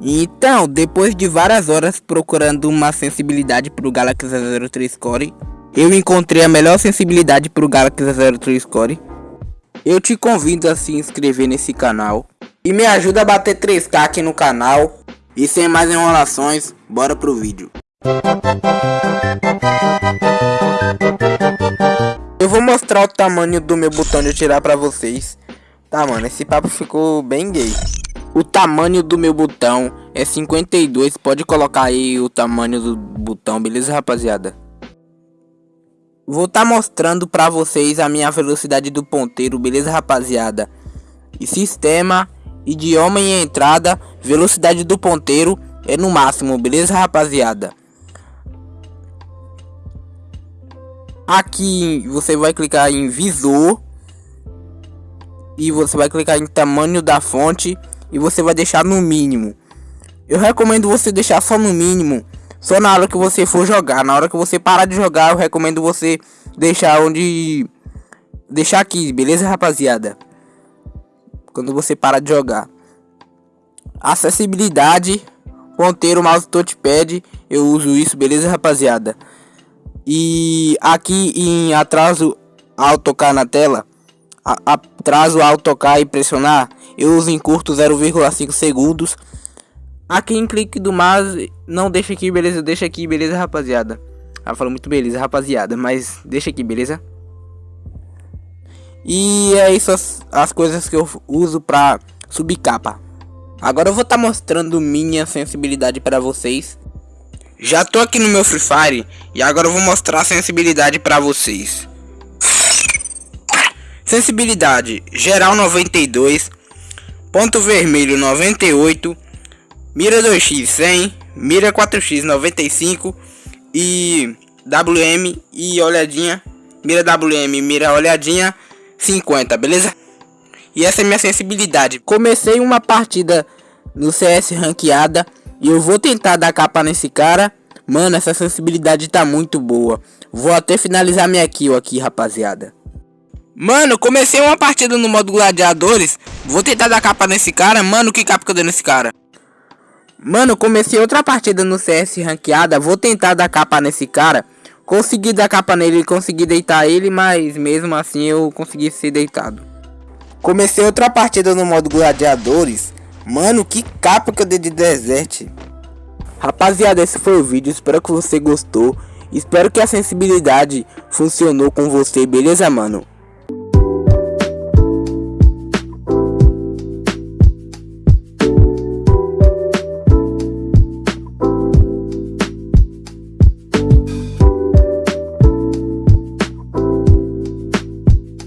Então, depois de várias horas procurando uma sensibilidade pro Galaxy Z03 Core, eu encontrei a melhor sensibilidade pro Galaxy Z03 Core. Eu te convido a se inscrever nesse canal e me ajuda a bater 3k aqui no canal. E sem mais enrolações, bora pro vídeo. Eu vou mostrar o tamanho do meu botão de atirar pra vocês. Tá, mano, esse papo ficou bem gay. O tamanho do meu botão é 52. Pode colocar aí o tamanho do botão, beleza, rapaziada? Vou estar tá mostrando pra vocês a minha velocidade do ponteiro, beleza, rapaziada? E sistema, idioma e entrada, velocidade do ponteiro é no máximo, beleza, rapaziada? Aqui você vai clicar em visor e você vai clicar em tamanho da fonte e você vai deixar no mínimo. Eu recomendo você deixar só no mínimo, só na hora que você for jogar. Na hora que você parar de jogar, eu recomendo você deixar onde deixar aqui, beleza, rapaziada? Quando você parar de jogar. Acessibilidade, ponteiro, mouse, touchpad, eu uso isso, beleza, rapaziada? E aqui em atraso ao tocar na tela, a, atraso ao tocar e pressionar, eu uso em curto 0,5 segundos. Aqui em clique do mouse, não deixa aqui, beleza? Deixa aqui, beleza, rapaziada? Ela falou muito beleza, rapaziada, mas deixa aqui, beleza? E é isso as, as coisas que eu uso pra subir capa. Agora eu vou estar tá mostrando minha sensibilidade para vocês. Já tô aqui no meu Free Fire e agora eu vou mostrar a sensibilidade para vocês. Sensibilidade geral 92, ponto vermelho 98, mira 2x 100, mira 4x 95 e WM e olhadinha, mira WM, mira olhadinha 50, beleza? E essa é minha sensibilidade. Comecei uma partida no CS ranqueada e eu vou tentar dar capa nesse cara. Mano, essa sensibilidade tá muito boa. Vou até finalizar minha kill aqui, rapaziada. Mano, comecei uma partida no modo gladiadores. Vou tentar dar capa nesse cara. Mano, que capa que eu dei nesse cara? Mano, comecei outra partida no CS ranqueada. Vou tentar dar capa nesse cara. Consegui dar capa nele, consegui deitar ele, mas mesmo assim eu consegui ser deitado. Comecei outra partida no modo gladiadores. Mano, que capa que eu dei de desert. Rapaziada, esse foi o vídeo. Espero que você gostou. Espero que a sensibilidade funcionou com você, beleza, mano?